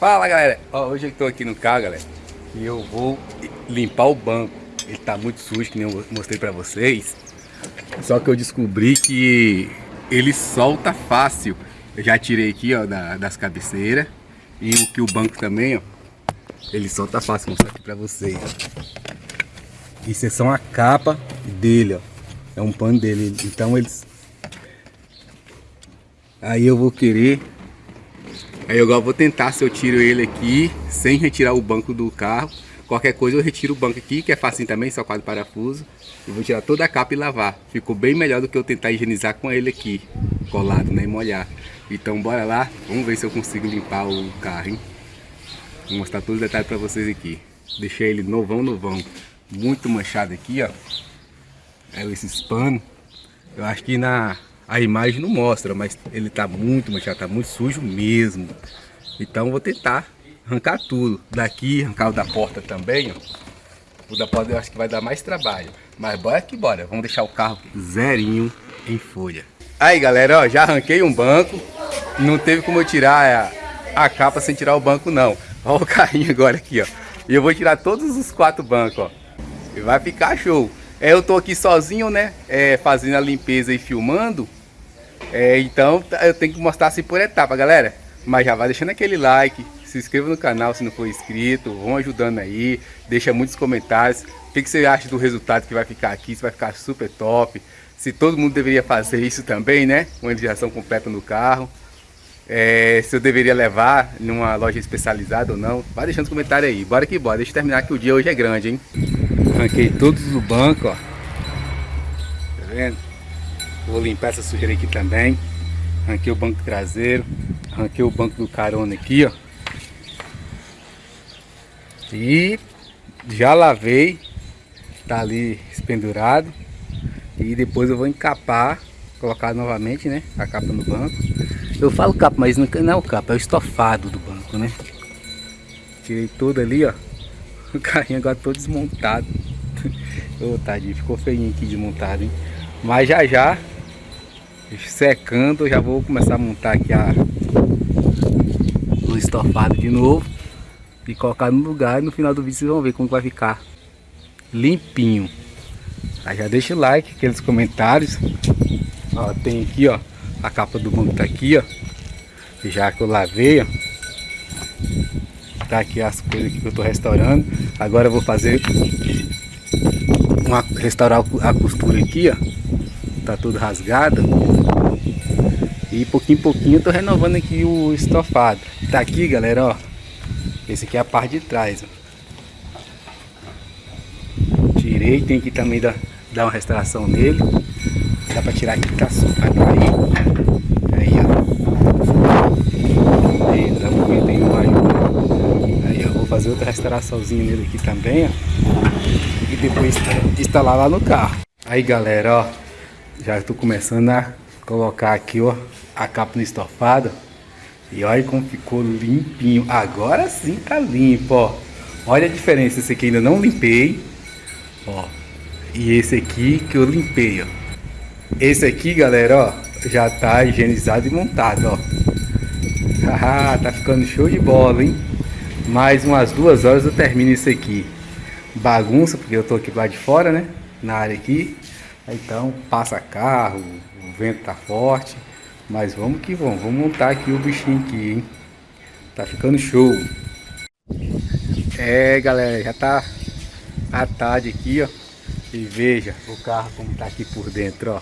Fala galera, Ó, hoje eu estou aqui no carro galera E eu vou limpar o banco. Ele tá muito sujo que nem eu mostrei pra vocês. Só que eu descobri que ele solta fácil. Eu já tirei aqui ó da, das cabeceiras. E o que o banco também ó Ele solta fácil, vou mostrar aqui pra vocês. Isso é só a capa dele ó. É um pano dele, então eles Aí eu vou querer Aí eu agora vou tentar se eu tiro ele aqui, sem retirar o banco do carro. Qualquer coisa eu retiro o banco aqui, que é facinho também, só quatro parafusos. E vou tirar toda a capa e lavar. Ficou bem melhor do que eu tentar higienizar com ele aqui, colado, né, e molhar. Então bora lá, vamos ver se eu consigo limpar o carro, hein. Vou mostrar todos os detalhes pra vocês aqui. Deixei ele novão, novão. Muito manchado aqui, ó. É esses panos. Eu acho que na a imagem não mostra, mas ele tá muito manchado, tá muito sujo mesmo. Então vou tentar arrancar tudo. Daqui, arrancar o da porta também, ó. O da porta eu acho que vai dar mais trabalho. Mas bora que bora. Vamos deixar o carro zerinho em folha. Aí galera, ó, já arranquei um banco. Não teve como eu tirar a, a capa sem tirar o banco não. Olha o carrinho agora aqui, ó. E eu vou tirar todos os quatro bancos, ó. E vai ficar show. É, eu tô aqui sozinho, né? É, fazendo a limpeza e filmando. É, então eu tenho que mostrar assim por etapa, galera. Mas já vai deixando aquele like, se inscreva no canal se não for inscrito, vão ajudando aí, deixa muitos comentários. O que, que você acha do resultado que vai ficar aqui, se vai ficar super top. Se todo mundo deveria fazer isso também, né? Uma higienização completa no carro. É, se eu deveria levar numa loja especializada ou não. Vai deixando os comentários aí. Bora que bora. Deixa eu terminar que o dia hoje é grande, hein? Arranquei todos do banco, ó. Tá vendo? Vou limpar essa sujeira aqui também. Arranquei o banco traseiro. Arranquei o banco do carona aqui, ó. E já lavei. Tá ali espendurado. E depois eu vou encapar. Colocar novamente, né? A capa no banco. Eu falo capa, mas não é o capa, é o estofado do banco, né? Tirei todo ali, ó. O carrinho agora todo desmontado. Ô, oh, tadinho, ficou feinho aqui desmontado, hein? Mas já já secando, já vou começar a montar aqui a, o estofado de novo e colocar no lugar e no final do vídeo vocês vão ver como vai ficar limpinho. Aí já deixa o like, aqueles comentários. Ó, tem aqui, ó, a capa do banco tá aqui, ó. Já que eu lavei, ó. Tá aqui as coisas que eu tô restaurando. Agora eu vou fazer uma, restaurar a costura aqui, ó tá tudo rasgado. E pouquinho em pouquinho eu tô renovando aqui o estofado. Tá aqui, galera, ó. Esse aqui é a parte de trás, ó. Tirei, tem que também dar, dar uma restauração nele. Dá pra tirar aqui que tá aí. Aí, ó. Aí, dá Aí, eu vou fazer outra restauraçãozinha nele aqui também, ó. Depois instalar lá no carro. Aí, galera, ó. Já estou começando a colocar aqui, ó, a capa no estofado. E olha como ficou limpinho. Agora sim tá limpo, ó. Olha a diferença. Esse aqui ainda não limpei. Ó. E esse aqui que eu limpei, ó. Esse aqui, galera, ó, já tá higienizado e montado, ó. Haha, tá ficando show de bola, hein? Mais umas duas horas eu termino isso aqui. Bagunça, porque eu tô aqui lá de fora, né? Na área aqui. Então passa carro, o vento tá forte, mas vamos que vamos, vamos montar aqui o bichinho aqui, hein? Tá ficando show. É galera, já tá a tarde aqui, ó. E veja o carro como tá aqui por dentro, ó.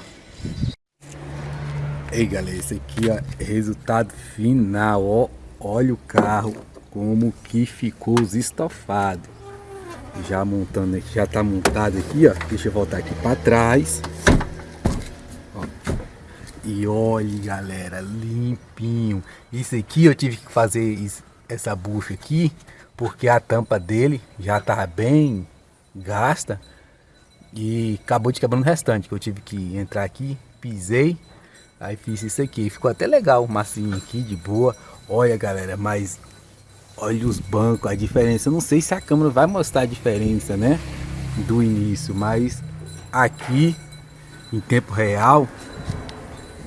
Ei galera, esse aqui ó, é resultado final, ó. Olha o carro como que ficou os estofados já montando aqui, já tá montado aqui, ó. Deixa eu voltar aqui para trás. Ó. E olha, galera, limpinho. Isso aqui eu tive que fazer isso, essa bucha aqui, porque a tampa dele já tá bem gasta e acabou de quebrando o restante, que eu tive que entrar aqui, pisei, aí fiz isso aqui. Ficou até legal, massinho aqui, de boa. Olha, galera, mas Olha os bancos, a diferença. Eu não sei se a câmera vai mostrar a diferença, né? Do início, mas aqui, em tempo real,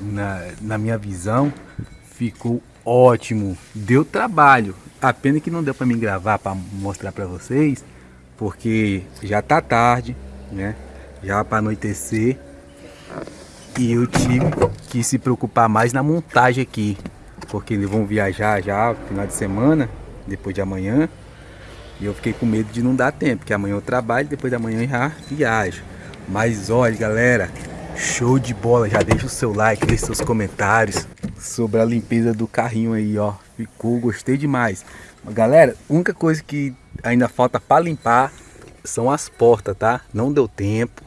na, na minha visão, ficou ótimo. Deu trabalho. a pena que não deu para mim gravar para mostrar para vocês, porque já tá tarde, né? Já para anoitecer. E eu tive que se preocupar mais na montagem aqui, porque eles vão viajar já final de semana, depois de amanhã. E eu fiquei com medo de não dar tempo, porque amanhã eu trabalho, depois da manhã já viajo. Mas olha, galera, show de bola. Já deixa o seu like, deixa seus comentários sobre a limpeza do carrinho aí, ó. Ficou, gostei demais. Galera, única coisa que ainda falta para limpar são as portas, tá? Não deu tempo.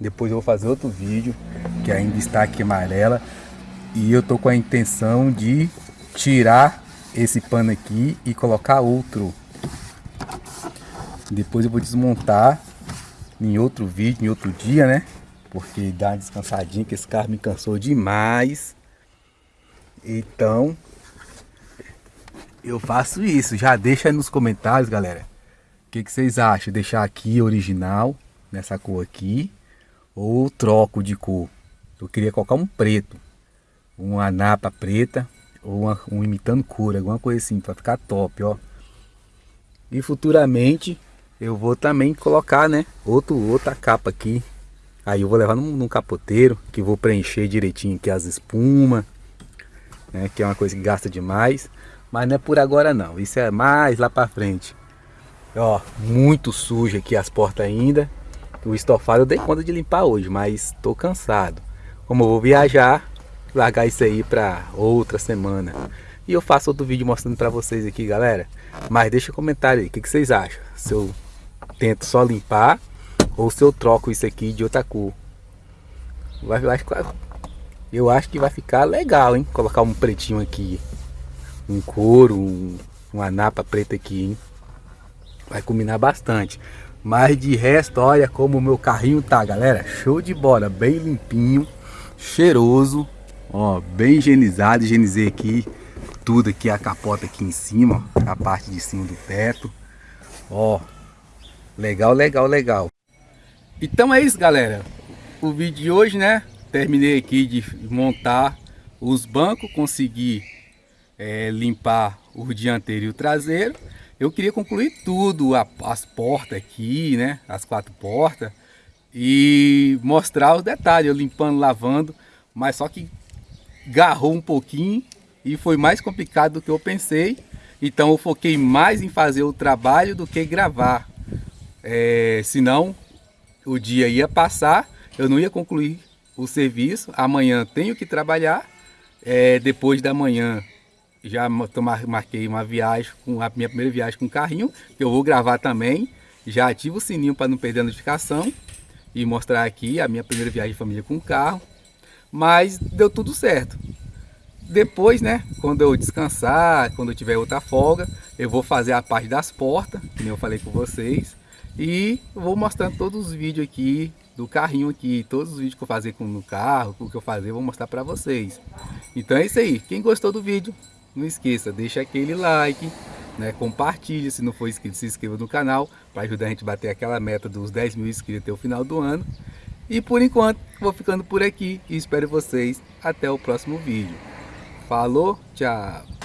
Depois eu vou fazer outro vídeo que ainda está aqui amarela. E eu tô com a intenção de tirar esse pano aqui e colocar outro. Depois eu vou desmontar em outro vídeo, em outro dia, né? Porque dá uma descansadinha, que esse carro me cansou demais. Então, eu faço isso. Já deixa aí nos comentários, galera. O que, que vocês acham? Deixar aqui original, nessa cor aqui. Ou troco de cor. Eu queria colocar um preto. Uma napa preta. Ou uma, um imitando cor, alguma coisa assim, para ficar top, ó. E futuramente eu vou também colocar, né, outro, outra capa aqui. Aí eu vou levar num, num capoteiro, que vou preencher direitinho aqui as espumas, né, que é uma coisa que gasta demais. Mas não é por agora não, isso é mais lá pra frente. Ó, muito sujo aqui as portas ainda. O estofado eu dei conta de limpar hoje, mas tô cansado. Como eu vou viajar, largar isso aí pra outra semana. E eu faço outro vídeo mostrando pra vocês aqui, galera. Mas deixa um comentário aí, o que, que vocês acham? Se eu tento só limpar ou se eu troco isso aqui de outra cor. Vai, vai eu acho que vai ficar legal, hein? Colocar um pretinho aqui. Um couro, um, uma napa preta aqui, hein? Vai combinar bastante. Mas de resto, olha como o meu carrinho tá, galera. Show de bola, bem limpinho, cheiroso. Ó, bem higienizado, higienizei aqui tudo aqui, a capota aqui em cima, a parte de cima do teto. Ó, legal, legal, legal. Então é isso, galera. O vídeo de hoje, né? Terminei aqui de montar os bancos, consegui é, limpar o dianteiro e o traseiro. Eu queria concluir tudo, a, as portas aqui, né? As quatro portas. E mostrar os detalhes, eu limpando, lavando. Mas só que garrou um pouquinho e foi mais complicado do que eu pensei. Então eu foquei mais em fazer o trabalho do que gravar. É, senão o dia ia passar, eu não ia concluir o serviço. Amanhã tenho que trabalhar. É, depois da manhã já marquei uma viagem, com a minha primeira viagem com carrinho, que eu vou gravar também. Já ativo o sininho para não perder a notificação e mostrar aqui a minha primeira viagem de família com carro. Mas deu tudo certo. Depois, né, quando eu descansar, quando eu tiver outra folga, eu vou fazer a parte das portas, como eu falei com vocês. E vou mostrando todos os vídeos aqui do carrinho aqui, todos os vídeos que eu fazer com o carro, o que eu fazer, vou mostrar para vocês. Então é isso aí. Quem gostou do vídeo, não esqueça, deixa aquele like, né, compartilhe, se não for inscrito, se inscreva no canal, para ajudar a gente a bater aquela meta dos 10 mil inscritos até o final do ano. E por enquanto, vou ficando por aqui e espero vocês até o próximo vídeo. Falou, tchau!